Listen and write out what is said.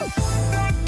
We'll be right back.